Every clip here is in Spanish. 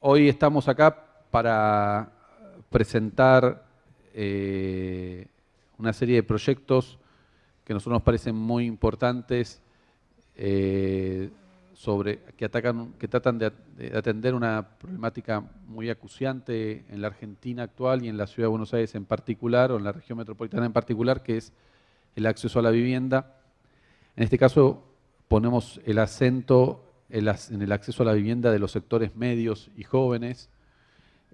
hoy estamos acá para presentar eh, una serie de proyectos que a nosotros nos parecen muy importantes eh, sobre, que, atacan, que tratan de, atender una problemática muy acuciante en la Argentina actual y en la Ciudad de Buenos Aires en particular, o en la región metropolitana en particular, que es el acceso a la vivienda. En este caso ponemos el acento en el acceso a la vivienda de los sectores medios y jóvenes,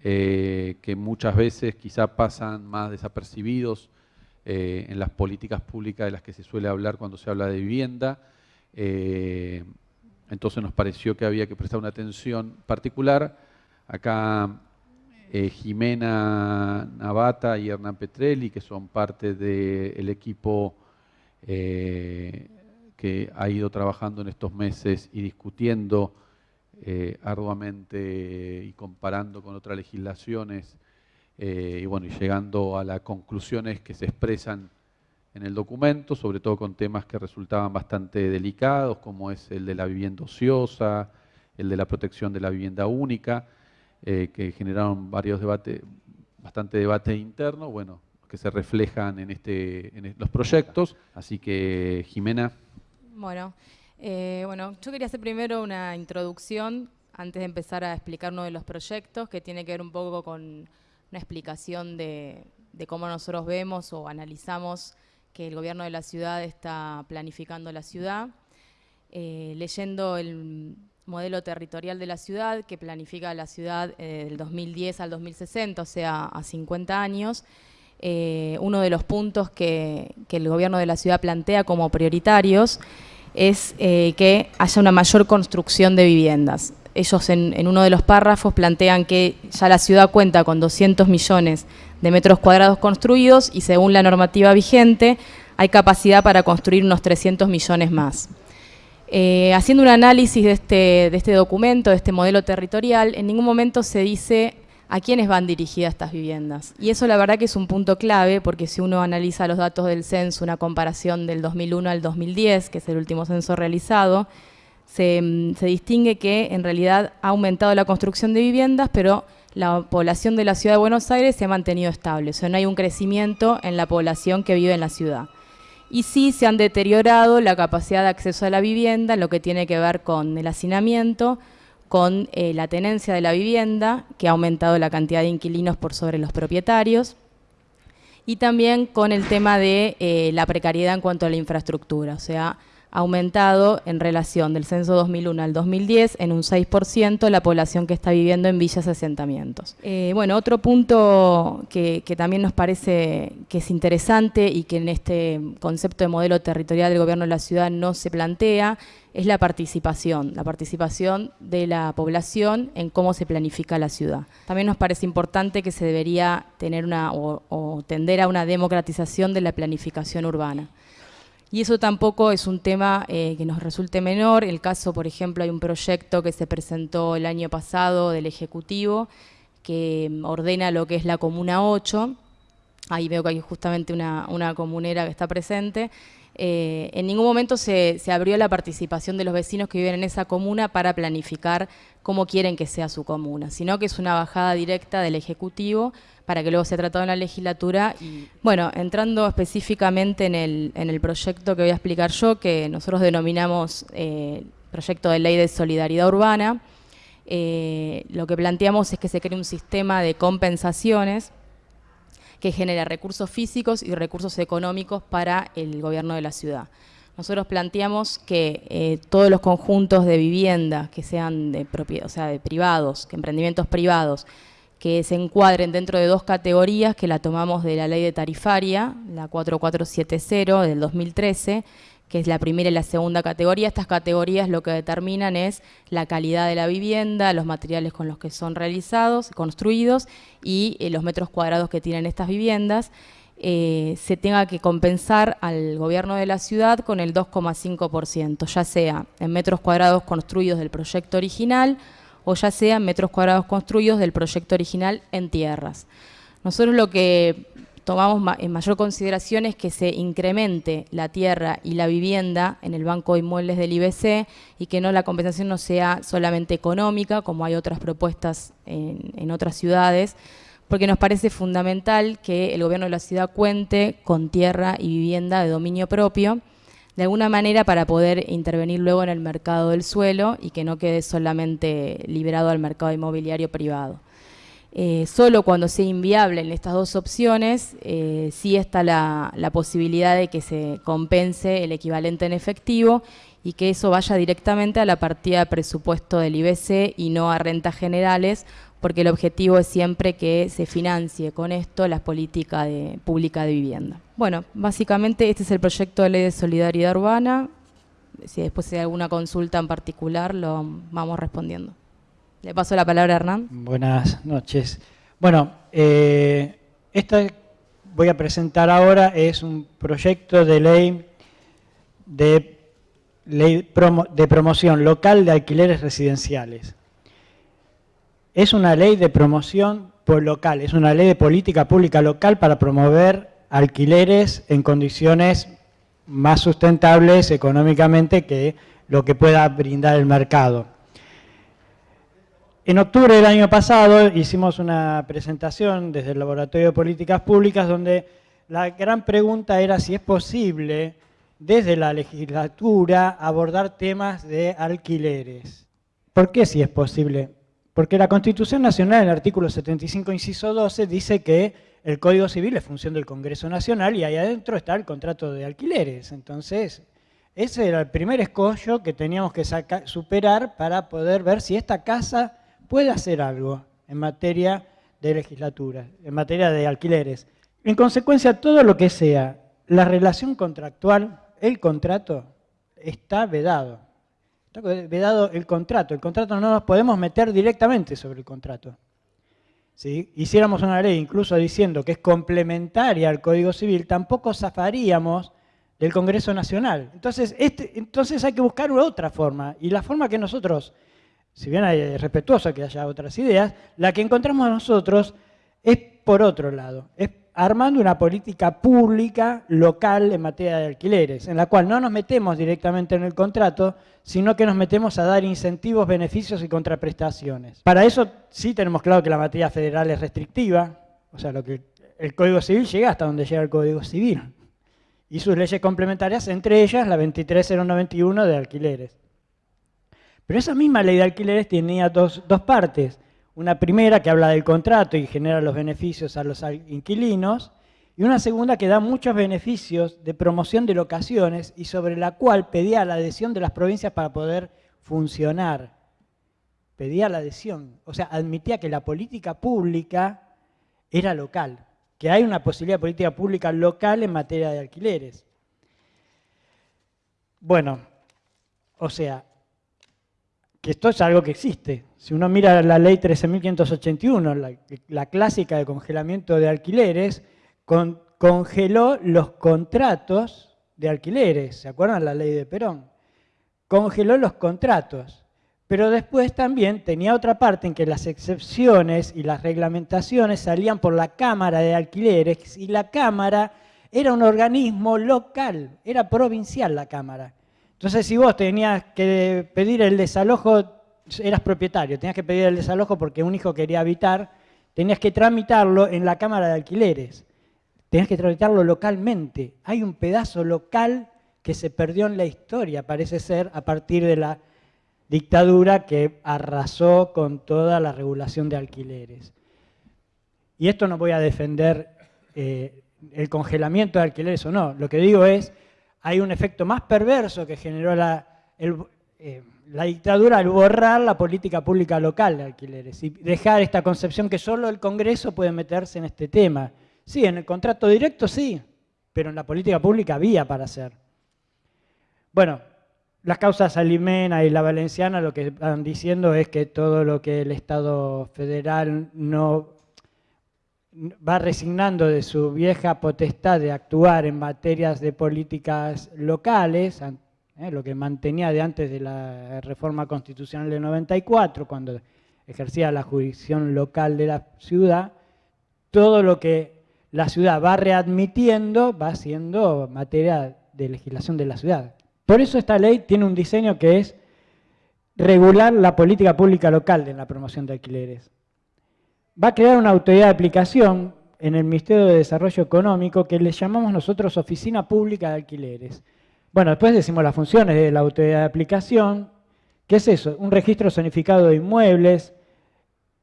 eh, que muchas veces quizá pasan más desapercibidos eh, en las políticas públicas de las que se suele hablar cuando se habla de vivienda. Eh, entonces nos pareció que había que prestar una atención particular. Acá Jimena Navata y Hernán Petrelli, que son parte del equipo eh, que ha ido trabajando en estos meses y discutiendo eh, arduamente y comparando con otras legislaciones y bueno, y llegando a las conclusiones que se expresan en el documento, sobre todo con temas que resultaban bastante delicados, como es el de la vivienda ociosa, el de la protección de la vivienda única, eh, que generaron varios debates, bastante debate interno, bueno, que se reflejan en, este, en los proyectos. Así que, Jimena. Bueno, eh, bueno, yo quería hacer primero una introducción antes de empezar a explicar uno de los proyectos, que tiene que ver un poco con una explicación de, cómo nosotros vemos o analizamos que el gobierno de la ciudad está planificando la ciudad, eh, leyendo el modelo territorial de la ciudad que planifica la ciudad eh, del 2010 al 2060, o sea, a 50 años, eh, uno de los puntos que, el gobierno de la ciudad plantea como prioritarios es que haya una mayor construcción de viviendas. Ellos en, uno de los párrafos plantean que ya la ciudad cuenta con 200 millones de metros cuadrados construidos y según la normativa vigente hay capacidad para construir unos 300 millones más. Eh, haciendo un análisis este, de este documento, de este modelo territorial, en ningún momento se dice a quiénes van dirigidas estas viviendas. Y eso la verdad que es un punto clave, porque si uno analiza los datos del censo, una comparación del 2001 al 2010, que es el último censo realizado, se, se distingue que en realidad ha aumentado la construcción de viviendas, pero la población de la ciudad de Buenos Aires se ha mantenido estable, o sea, no hay un crecimiento en la población que vive en la ciudad. Y sí se han deteriorado la capacidad de acceso a la vivienda, lo que tiene que ver con el hacinamiento, con eh, la tenencia de la vivienda, que ha aumentado la cantidad de inquilinos por sobre los propietarios, y también con el tema de eh, la precariedad en cuanto a la infraestructura, o sea, aumentado en relación del censo 2001 al 2010 en un 6% la población que está viviendo en villas asentamientos. Eh, bueno, otro punto que, también nos parece que es interesante y que en este concepto de modelo territorial del gobierno de la ciudad no se plantea es la participación, la participación de la población en cómo se planifica la ciudad. También nos parece importante que se debería tener una o tender a una democratización de la planificación urbana. Y eso tampoco es un tema eh, que nos resulte menor. El caso, por ejemplo, hay un proyecto que se presentó el año pasado del Ejecutivo que ordena lo que es la Comuna 8. Ahí veo que hay justamente una, una comunera que está presente. Eh, en ningún momento se, abrió la participación de los vecinos que viven en esa comuna para planificar cómo quieren que sea su comuna, sino que es una bajada directa del Ejecutivo para que luego sea tratado en la legislatura. Bueno, entrando específicamente en el, en el proyecto que voy a explicar yo, que nosotros denominamos eh, proyecto de ley de solidaridad urbana, eh, lo que planteamos es que se cree un sistema de compensaciones que genera recursos físicos y recursos económicos para el gobierno de la ciudad. Nosotros planteamos que eh, todos los conjuntos de vivienda que sean de o sea, de privados, que emprendimientos privados, que se encuadren dentro de dos categorías que la tomamos de la ley de tarifaria, la 4470 del 2013, que es la primera y la segunda categoría. Estas categorías lo que determinan es la calidad de la vivienda, los materiales con los que son realizados, construidos y eh, los metros cuadrados que tienen estas viviendas. Eh, se tenga que compensar al gobierno de la ciudad con el 2,5%, ya sea en metros cuadrados construidos del proyecto original o ya sea metros cuadrados construidos del proyecto original en tierras. Nosotros lo que tomamos en mayor consideración es que se incremente la tierra y la vivienda en el Banco de Inmuebles del IBC y que no la compensación no sea solamente económica, como hay otras propuestas en, en otras ciudades, porque nos parece fundamental que el gobierno de la ciudad cuente con tierra y vivienda de dominio propio, de alguna manera para poder intervenir luego en el mercado del suelo y que no quede solamente liberado al mercado inmobiliario privado. Eh, solo cuando sea inviable en estas dos opciones, eh, sí está la, posibilidad de que se compense el equivalente en efectivo y que eso vaya directamente a la partida de presupuesto del IBC y no a rentas generales, porque el objetivo es siempre que se financie con esto la política pública de vivienda. Bueno, básicamente este es el proyecto de ley de solidaridad urbana. Si después hay alguna consulta en particular, lo vamos respondiendo. Le paso la palabra a Hernán. Buenas noches. Bueno, eh, esta voy a presentar ahora es un proyecto de ley de, ley de promoción local de alquileres residenciales. Es una ley de promoción por local, es una ley de política pública local para promover alquileres en condiciones más sustentables económicamente que lo que pueda brindar el mercado. En octubre del año pasado hicimos una presentación desde el Laboratorio de Políticas Públicas donde la gran pregunta era si es posible desde la legislatura abordar temas de alquileres. ¿Por qué si es posible? Porque la Constitución Nacional, en el artículo 75, inciso 12, dice que el Código Civil es función del Congreso Nacional y ahí adentro está el contrato de alquileres. Entonces, ese era el primer escollo que teníamos que superar para poder ver si esta casa puede hacer algo en materia de legislatura, en materia de alquileres. En consecuencia, todo lo que sea la relación contractual, el contrato, está vedado. Está vedado el contrato. El contrato no nos podemos meter directamente sobre el contrato. Si hiciéramos una ley incluso diciendo que es complementaria al Código Civil, tampoco zafaríamos del Congreso Nacional. Entonces, este, entonces hay que buscar otra forma. Y la forma que nosotros si bien es respetuoso que haya otras ideas, la que encontramos nosotros es por otro lado, es armando una política pública local en materia de alquileres, en la cual no nos metemos directamente en el contrato, sino que nos metemos a dar incentivos, beneficios y contraprestaciones. Para eso sí tenemos claro que la materia federal es restrictiva, o sea, lo que el Código Civil llega hasta donde llega el Código Civil, y sus leyes complementarias, entre ellas la 23091 de alquileres. Pero esa misma ley de alquileres tenía dos, partes. Una primera que habla del contrato y genera los beneficios a los inquilinos, y una segunda que da muchos beneficios de promoción de locaciones y sobre la cual pedía la adhesión de las provincias para poder funcionar. Pedía la adhesión, o sea, admitía que la política pública era local, que hay una posibilidad de política pública local en materia de alquileres. Bueno, o sea, que esto es algo que existe. Si uno mira la ley 13.581, la, clásica de congelamiento de alquileres, congeló los contratos de alquileres. ¿Se acuerdan la ley de Perón? Congeló los contratos. Pero después también tenía otra parte en que las excepciones y las reglamentaciones salían por la Cámara de Alquileres y la Cámara era un organismo local, era provincial la Cámara. Entonces, si vos tenías que pedir el desalojo, eras propietario, tenías que pedir el desalojo porque un hijo quería habitar, tenías que tramitarlo en la Cámara de Alquileres, tenías que tramitarlo localmente. Hay un pedazo local que se perdió en la historia, parece ser, a partir de la dictadura que arrasó con toda la regulación de alquileres. Y esto no voy a defender eh, el congelamiento de alquileres o no, lo que digo es hay un efecto más perverso que generó la, eh, la dictadura al borrar la política pública local de alquileres y dejar esta concepción que solo el Congreso puede meterse en este tema. Sí, en el contrato directo sí, pero en la política pública había para hacer. Bueno, las causas Alimena y la Valenciana lo que están diciendo es que todo lo que el Estado federal no va resignando de su vieja potestad de actuar en materias de políticas locales, eh, lo que mantenía de antes de la reforma constitucional de 94, cuando ejercía la jurisdicción local de la ciudad, todo lo que la ciudad va readmitiendo, va siendo materia de legislación de la ciudad. Por eso esta ley tiene un diseño que es regular la política pública local en la promoción de alquileres. Va a crear una autoridad de aplicación en el Ministerio de Desarrollo Económico que le llamamos nosotros Oficina Pública de Alquileres. Bueno, después decimos las funciones de la autoridad de aplicación. ¿Qué es eso? Un registro zonificado de inmuebles,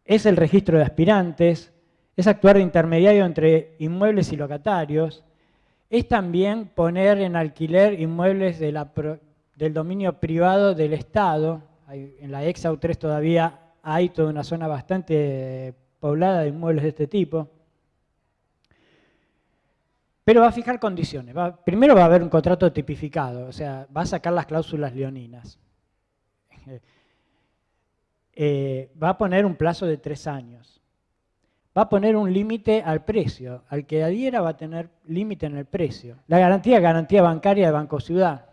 es el registro de aspirantes, es actuar de intermediario entre inmuebles y locatarios, es también poner en alquiler inmuebles del dominio privado del Estado. En la ex 3 todavía hay toda una zona bastante poblada de inmuebles de este tipo. Pero va a fijar condiciones. primero va a haber un contrato tipificado, o sea, va a sacar las cláusulas leoninas. Eh, va a poner un plazo de tres años. Va a poner un límite al precio. Al que adhiera va a tener límite en el precio. La garantía garantía bancaria de Banco Ciudad.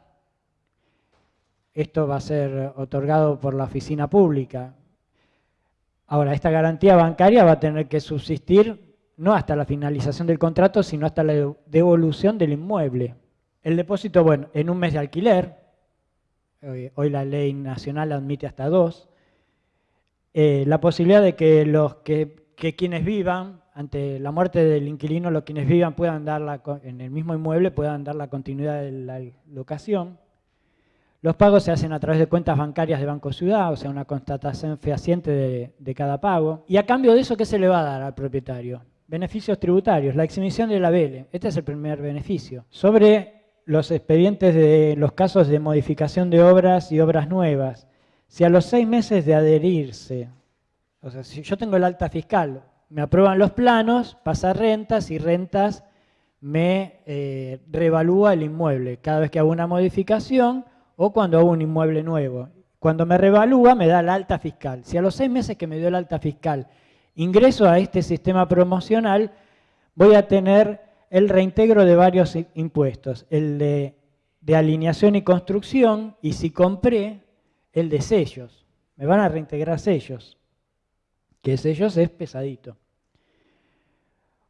Esto va a ser otorgado por la oficina pública. Ahora, esta garantía bancaria va a tener que subsistir no hasta la finalización del contrato, sino hasta la devolución del inmueble. El depósito, bueno, en un mes de alquiler, hoy, la ley nacional admite hasta dos, eh, la posibilidad de que, los, que, quienes vivan, ante la muerte del inquilino, los quienes vivan puedan dar la, en el mismo inmueble puedan dar la continuidad de la locación. Los pagos se hacen a través de cuentas bancarias de Banco Ciudad, o sea, una constatación fehaciente de, cada pago. Y a cambio de eso, ¿qué se le va a dar al propietario? Beneficios tributarios, la exhibición de la vele. Este es el primer beneficio. Sobre los expedientes de los casos de modificación de obras y obras nuevas. Si a los seis meses de adherirse, o sea, si yo tengo el alta fiscal, me aprueban los planos, pasa rentas y rentas me eh, revalúa el inmueble cada vez que hago una modificación o cuando hago un inmueble nuevo. Cuando me revalúa me da el alta fiscal. Si a los seis meses que me dio el alta fiscal ingreso a este sistema promocional, voy a tener el reintegro de varios impuestos. El de, de alineación y construcción y si compré, el de sellos. Me van a reintegrar sellos, que sellos es pesadito.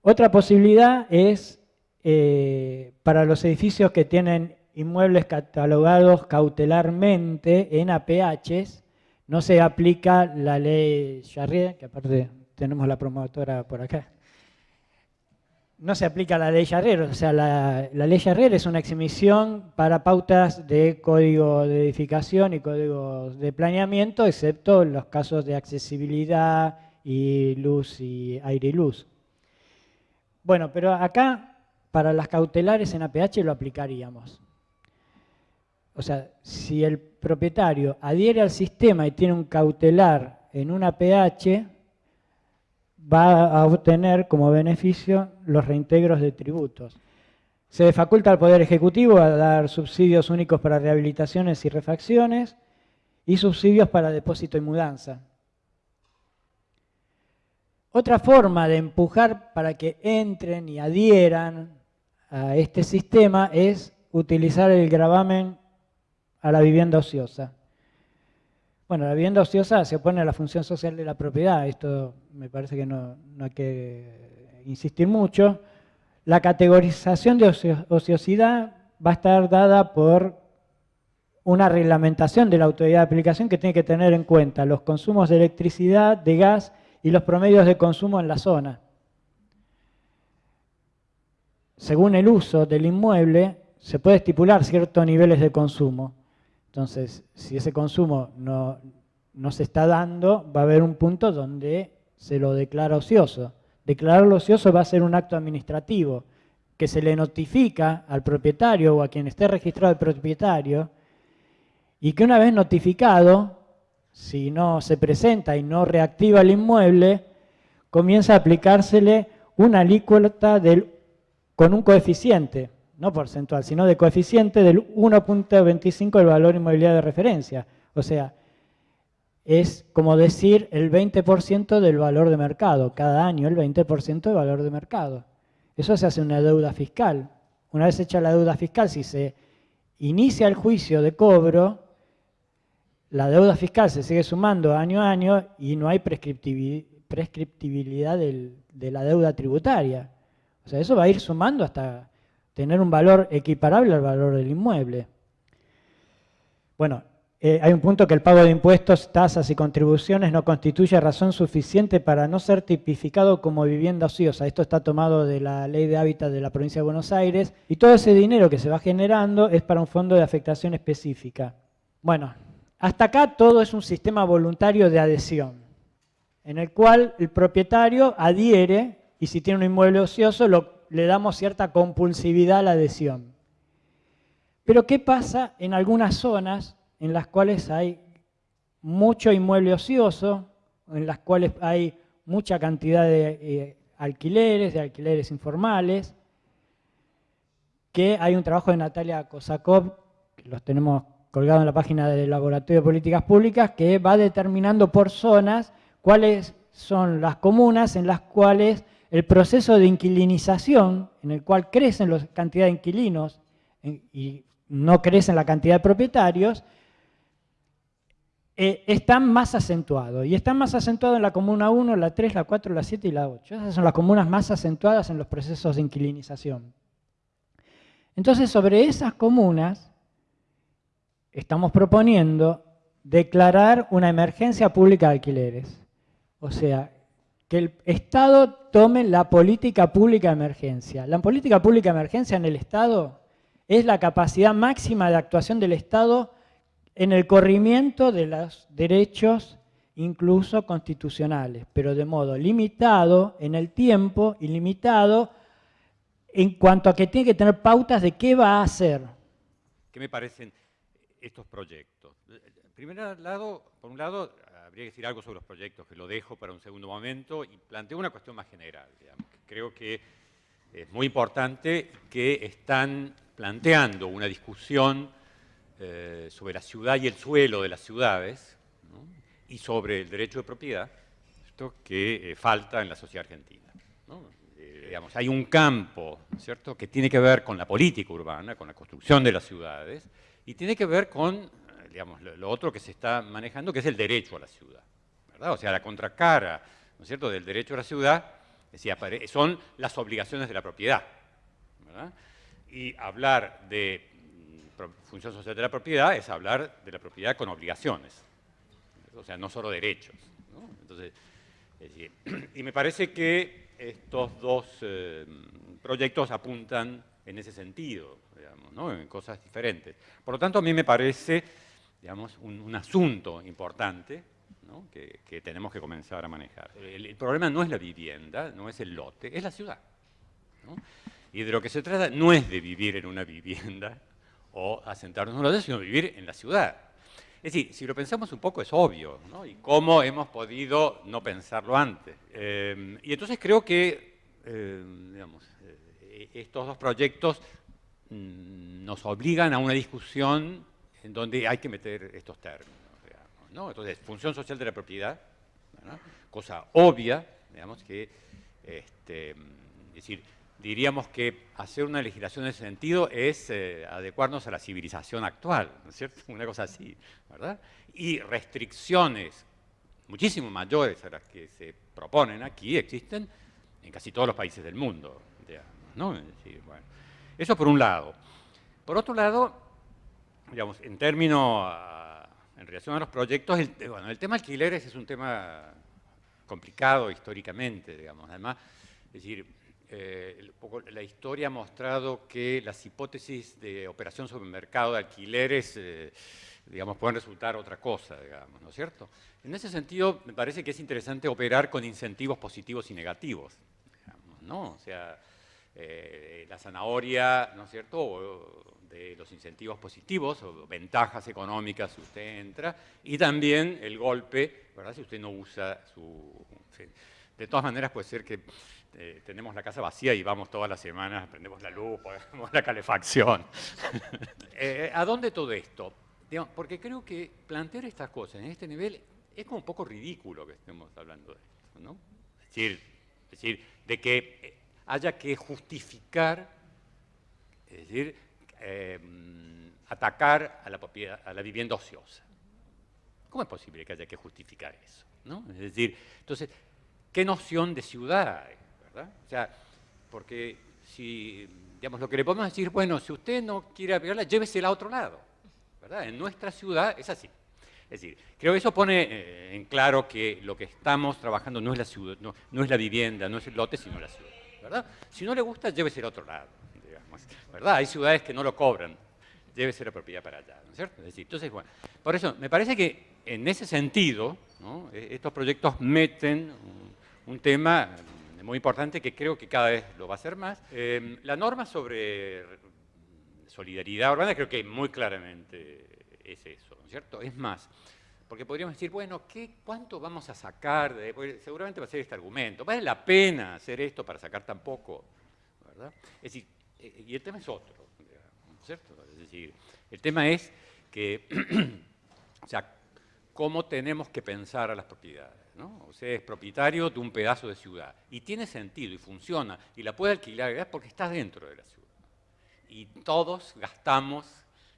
Otra posibilidad es eh, para los edificios que tienen inmuebles catalogados cautelarmente en APHs, no se aplica la ley Charrier, que aparte tenemos la promotora por acá, no se aplica la ley Yarrer, o sea, la, ley Yarrer es una exhibición para pautas de código de edificación y códigos de planeamiento, excepto los casos de accesibilidad y luz y aire y luz. Bueno, pero acá para las cautelares en APH lo aplicaríamos. O sea, si el propietario adhiere al sistema y tiene un cautelar en un APH, va a obtener como beneficio los reintegros de tributos. Se faculta al Poder Ejecutivo a dar subsidios únicos para rehabilitaciones y refacciones y subsidios para depósito y mudanza. Otra forma de empujar para que entren y adhieran a este sistema es utilizar el gravamen a la vivienda ociosa. Bueno, la vivienda ociosa se opone a la función social de la propiedad, esto me parece que no, hay que insistir mucho. La categorización de ociosidad va a estar dada por una reglamentación de la autoridad de aplicación que tiene que tener en cuenta los consumos de electricidad, de gas y los promedios de consumo en la zona. Según el uso del inmueble, se puede estipular ciertos niveles de consumo. Entonces, si ese consumo no, se está dando, va a haber un punto donde se lo declara ocioso. Declararlo ocioso va a ser un acto administrativo que se le notifica al propietario o a quien esté registrado el propietario y que una vez notificado, si no se presenta y no reactiva el inmueble, comienza a aplicársele una alícuota con un coeficiente no porcentual, sino de coeficiente del 1.25 del valor inmobiliario de referencia. O sea, es como decir el 20% del valor de mercado, cada año el 20% del valor de mercado. Eso se hace una deuda fiscal. Una vez hecha la deuda fiscal, si se inicia el juicio de cobro, la deuda fiscal se sigue sumando año a año y no hay prescriptibilidad de la deuda tributaria. O sea, eso va a ir sumando hasta tener un valor equiparable al valor del inmueble. Bueno, eh, hay un punto que el pago de impuestos, tasas y contribuciones no constituye razón suficiente para no ser tipificado como vivienda ociosa. Esto está tomado de la ley de hábitat de la provincia de Buenos Aires y todo ese dinero que se va generando es para un fondo de afectación específica. Bueno, hasta acá todo es un sistema voluntario de adhesión, en el cual el propietario adhiere y si tiene un inmueble ocioso le damos cierta compulsividad a la adhesión. Pero ¿qué pasa en algunas zonas en las cuales hay mucho inmueble ocioso, en las cuales hay mucha cantidad de eh, alquileres, de alquileres informales, que hay un trabajo de Natalia Kosakov, que los tenemos colgados en la página del Laboratorio de Políticas Públicas, que va determinando por zonas cuáles son las comunas en las cuales el proceso de inquilinización, en el cual crecen la cantidad de inquilinos y no crecen la cantidad de propietarios, eh, están más acentuados. Y están más acentuados en la comuna 1, la 3, la 4, la 7 y la 8. Esas son las comunas más acentuadas en los procesos de inquilinización. Entonces, sobre esas comunas, estamos proponiendo declarar una emergencia pública de alquileres. O sea, que el Estado tome la política pública de emergencia. La política pública de emergencia en el Estado es la capacidad máxima de actuación del Estado en el corrimiento de los derechos incluso constitucionales, pero de modo limitado en el tiempo y limitado en cuanto a que tiene que tener pautas de qué va a hacer. ¿Qué me parecen estos proyectos? Primer lado, por un lado, habría que decir algo sobre los proyectos, que lo dejo para un segundo momento, y planteo una cuestión más general. Creo que es muy importante que están planteando una discusión eh, sobre la ciudad y el suelo de las ciudades y sobre el derecho de propiedad esto que eh, falta en la sociedad argentina. Eh, digamos, hay un campo ¿cierto? que tiene que ver con la política urbana, con la construcción de las ciudades, y tiene que ver con lo, otro que se está manejando, que es el derecho a la ciudad. O sea, la contracara ¿no es cierto? del derecho a la ciudad son las obligaciones de la propiedad. Y hablar de función social de la propiedad es hablar de la propiedad con obligaciones, o sea, no solo derechos. Y me parece que estos dos eh, proyectos apuntan en ese sentido, digamos, en cosas diferentes. Por lo tanto, a mí me parece digamos, un, asunto importante que, tenemos que comenzar a manejar. El, problema no es la vivienda, no es el lote, es la ciudad. Y de lo que se trata no es de vivir en una vivienda, o asentarnos en una sino vivir en la ciudad. Es decir, si lo pensamos un poco es obvio. Y cómo hemos podido no pensarlo antes. Eh, y entonces creo que, eh, digamos, eh, estos dos proyectos mm, nos obligan a una discusión en donde hay que meter estos términos, digamos, ¿no? Entonces, función social de la propiedad, cosa obvia, digamos, que, este, es decir, diríamos que hacer una legislación en ese sentido es eh, adecuarnos a la civilización actual, ¿no es cierto? Una cosa así, ¿verdad? Y restricciones muchísimo mayores a las que se proponen aquí existen en casi todos los países del mundo, ¿no? bueno, eso por un lado. Por otro lado, digamos, en términos, en relación a los proyectos, el, bueno, el tema alquileres es un tema complicado históricamente, digamos, además, es decir, eh, la historia ha mostrado que las hipótesis de operación sobre el mercado de alquileres, eh, digamos, pueden resultar otra cosa, digamos, ¿no es cierto? En ese sentido, me parece que es interesante operar con incentivos positivos y negativos, digamos, ¿no? O sea, eh, la zanahoria, ¿no es cierto?, de los incentivos positivos o ventajas económicas si usted entra, y también el golpe, ¿verdad?, si usted no usa su... De todas maneras puede ser que eh, tenemos la casa vacía y vamos todas las semanas, prendemos la luz, ponemos la calefacción. Eh, ¿A dónde todo esto? porque creo que plantear estas cosas en este nivel es como un poco ridículo que estemos hablando de esto, ¿no? Es decir, decir de que eh, haya que justificar, es decir, atacar a la, vivienda ociosa. ¿Cómo es posible que haya que justificar eso? Es decir, entonces, ¿qué noción de ciudad hay? O sea, porque si, digamos, lo que le podemos decir, bueno, si usted no quiere aplicarla, llévesela a otro lado, ¿verdad? En nuestra ciudad es así. Es decir, creo que eso pone eh, en claro que lo que estamos trabajando no es la vivienda, no es el lote, sino la ciudad, ¿verdad? Si no le gusta, llévese a otro lado, ¿verdad? Hay ciudades que no lo cobran, llévese la propiedad para allá, ¿no es cierto? Entonces, bueno, por eso me parece que en ese sentido, e, estos proyectos meten un, tema muy importante que creo que cada vez lo va a hacer más. Em, la norma sobre solidaridad urbana creo que muy claramente es eso, ¿no es cierto? Es más, porque podríamos decir, bueno, ¿qué, ¿cuánto vamos a sacar? Seguramente va a ser este argumento. ¿Vale la pena hacer esto para sacar tan poco? ¿verdad? Es decir, y el tema es otro, ¿no es cierto? Es decir, el tema es que, o sea, cómo tenemos que pensar a las propiedades. ¿no? O sea, es propietario de un pedazo de ciudad y tiene sentido y funciona y la puede alquilar porque está dentro de la ciudad. Y todos gastamos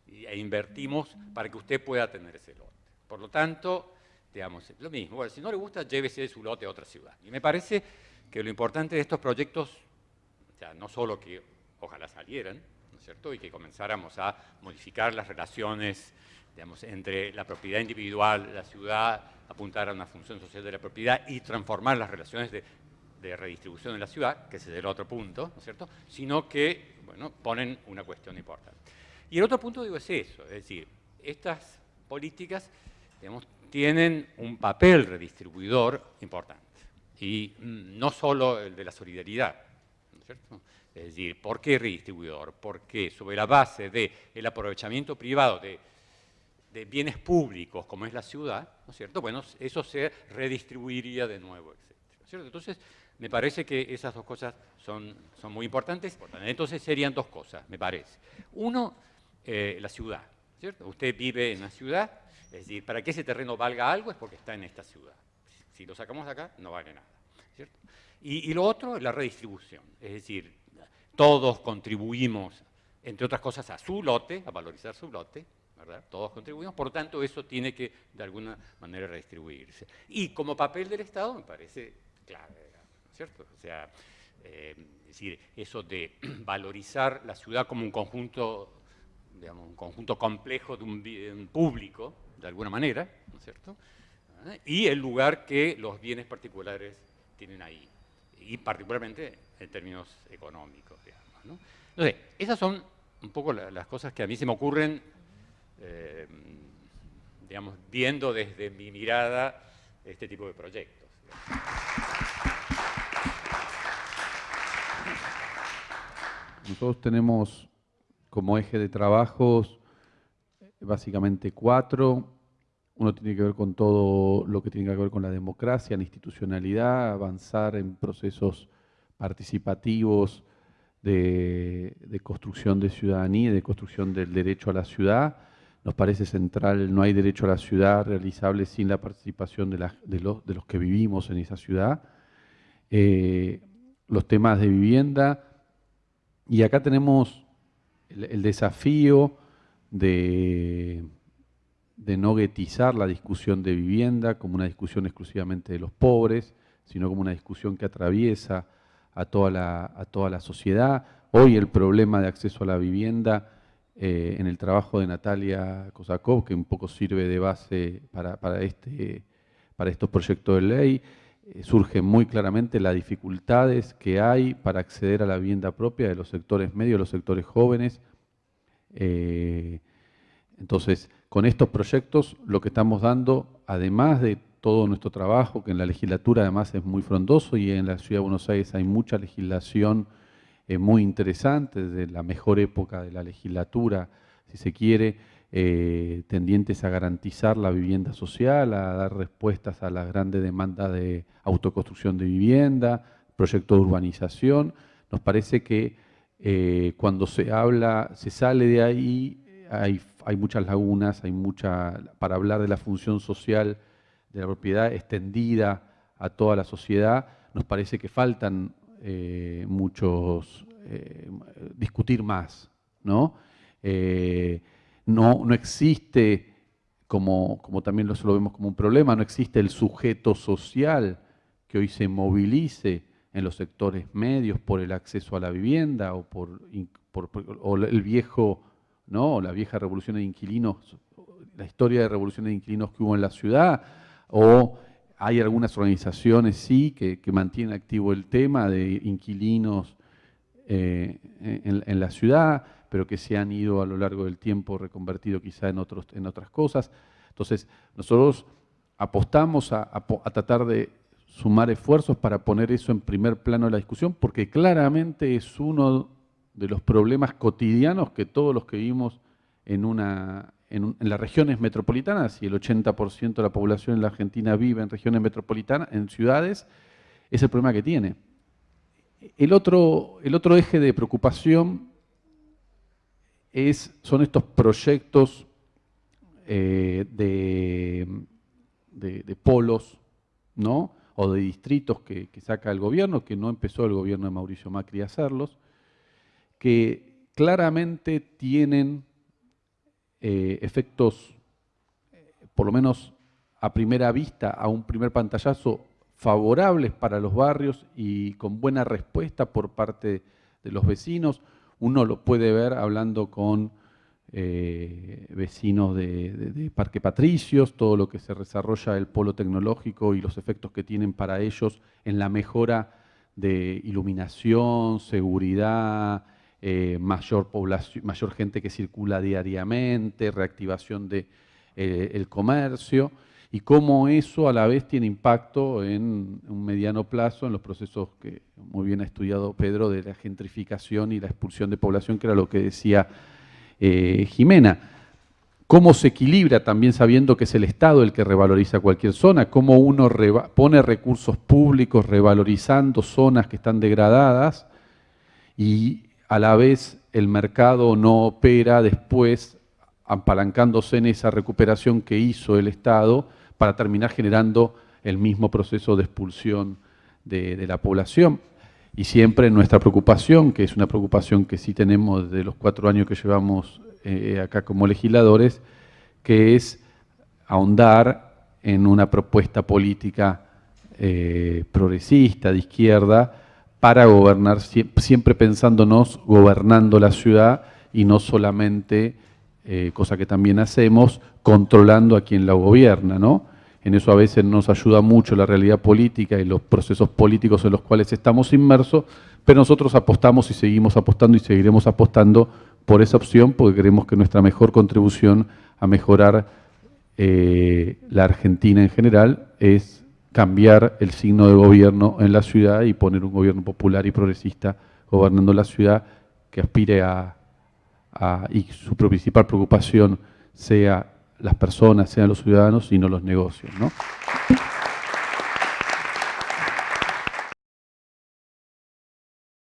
e invertimos para que usted pueda tener ese lote. Por lo tanto, digamos, lo mismo. Bueno, si no le gusta, llévese su lote a otra ciudad. Y me parece que lo importante de estos proyectos, o sea, no solo que ojalá salieran, ¿no es cierto? Y que comenzáramos a modificar las relaciones digamos, entre la propiedad individual, la ciudad, apuntar a una función social de la propiedad y transformar las relaciones de, redistribución en la ciudad, que ese es el otro punto, ¿no es cierto?, sino que, bueno, ponen una cuestión importante. Y el otro punto, digo, es eso, es decir, estas políticas, digamos, tienen un papel redistribuidor importante, y mm, no solo el de la solidaridad, ¿no es cierto?, es decir, ¿por qué redistribuidor? Porque sobre la base del aprovechamiento privado de de bienes públicos, como es la ciudad, ¿no es cierto? Bueno, eso se redistribuiría de nuevo, etc. Entonces, me parece que esas dos cosas son, son muy importantes. Entonces, serían dos cosas, me parece. Uno, eh, la ciudad, ¿cierto? Usted vive en la ciudad, es decir, para que ese terreno valga algo es porque está en esta ciudad. Si lo sacamos de acá, no vale nada, ¿cierto? Y, y lo otro, la redistribución, es decir, todos contribuimos, entre otras cosas, a su lote, a valorizar su lote, todos contribuimos, por tanto eso tiene que de alguna manera redistribuirse. Y como papel del Estado me parece clave, ¿cierto? O sea, eh, es decir, eso de valorizar la ciudad como un conjunto, digamos, un conjunto complejo de un bien público, de alguna manera, ¿no es cierto? ¿Eh? Y el lugar que los bienes particulares tienen ahí, y particularmente en términos económicos, Entonces, esas son un poco las cosas que a mí se me ocurren eh, digamos, viendo desde mi mirada este tipo de proyectos. Nosotros tenemos como eje de trabajos básicamente cuatro. Uno tiene que ver con todo lo que tiene que ver con la democracia, la institucionalidad, avanzar en procesos participativos de, construcción de ciudadanía, de construcción del derecho a la ciudad nos parece central, no hay derecho a la ciudad realizable sin la participación de, los, que vivimos en esa ciudad. Eh, los temas de vivienda, y acá tenemos el, desafío de, de no guetizar la discusión de vivienda como una discusión exclusivamente de los pobres, sino como una discusión que atraviesa a toda la, a toda la sociedad. Hoy el problema de acceso a la vivienda eh, en el trabajo de Natalia Kosakov, que un poco sirve de base para, este, para estos proyectos de ley, eh, surgen muy claramente las dificultades que hay para acceder a la vivienda propia de los sectores medios, de los sectores jóvenes. Eh, entonces, con estos proyectos lo que estamos dando, además de todo nuestro trabajo, que en la legislatura además es muy frondoso y en la Ciudad de Buenos Aires hay mucha legislación muy interesante, desde la mejor época de la legislatura, si se quiere, eh, tendientes a garantizar la vivienda social, a dar respuestas a las grandes demandas de autoconstrucción de vivienda, proyectos de urbanización. Nos parece que eh, cuando se habla, se sale de ahí, hay, hay muchas lagunas, hay mucha, para hablar de la función social de la propiedad extendida a toda la sociedad, nos parece que faltan eh, muchos, eh, discutir más, ¿no? Eh, no, no existe, como, como también lo, lo vemos como un problema, no existe el sujeto social que hoy se movilice en los sectores medios por el acceso a la vivienda o por, el viejo, ¿no? la vieja revolución de inquilinos, la historia de revolución de inquilinos que hubo en la ciudad, o hay algunas organizaciones, sí, que, mantienen activo el tema de inquilinos eh, en, la ciudad, pero que se han ido a lo largo del tiempo reconvertido quizá en, otros, en otras cosas. Entonces, nosotros apostamos a tratar de sumar esfuerzos para poner eso en primer plano de la discusión, porque claramente es uno de los problemas cotidianos que todos los que vivimos en, una, en, las regiones metropolitanas, y el 80% de la población en la Argentina vive en regiones metropolitanas, en ciudades, es el problema que tiene. El otro, el otro eje de preocupación es, son estos proyectos eh, de, de, polos, ¿no? o de distritos que, saca el gobierno, que no empezó el gobierno de Mauricio Macri a hacerlos, que claramente tienen eh, efectos, eh, por lo menos a primera vista, a un primer pantallazo, favorables para los barrios y con buena respuesta por parte de los vecinos. Uno lo puede ver hablando con eh, vecinos de, Parque Patricios, todo lo que se desarrolla el polo tecnológico y los efectos que tienen para ellos en la mejora de iluminación, seguridad, eh, mayor, población, mayor gente que circula diariamente, reactivación del de, eh, comercio, y cómo eso a la vez tiene impacto en un mediano plazo en los procesos que muy bien ha estudiado Pedro de la gentrificación y la expulsión de población, que era lo que decía eh, Jimena. ¿Cómo se equilibra también sabiendo que es el Estado el que revaloriza cualquier zona? ¿Cómo uno pone recursos públicos revalorizando zonas que están degradadas y a la vez el mercado no opera después apalancándose en esa recuperación que hizo el Estado para terminar generando el mismo proceso de expulsión de, la población? y siempre nuestra preocupación, que es una preocupación que sí tenemos de los cuatro años que llevamos eh, acá como legisladores, que es ahondar en una propuesta política eh, progresista, de izquierda, para gobernar, siempre pensándonos gobernando la ciudad y no solamente, eh, cosa que también hacemos, controlando a quien la gobierna, ¿no? En eso a veces nos ayuda mucho la realidad política y los procesos políticos en los cuales estamos inmersos, pero nosotros apostamos y seguimos apostando y seguiremos apostando por esa opción porque creemos que nuestra mejor contribución a mejorar eh, la Argentina en general es cambiar el signo de gobierno en la ciudad y poner un gobierno popular y progresista gobernando la ciudad que aspire a, y su principal preocupación sea las personas, sean los ciudadanos y no los negocios. ¿no?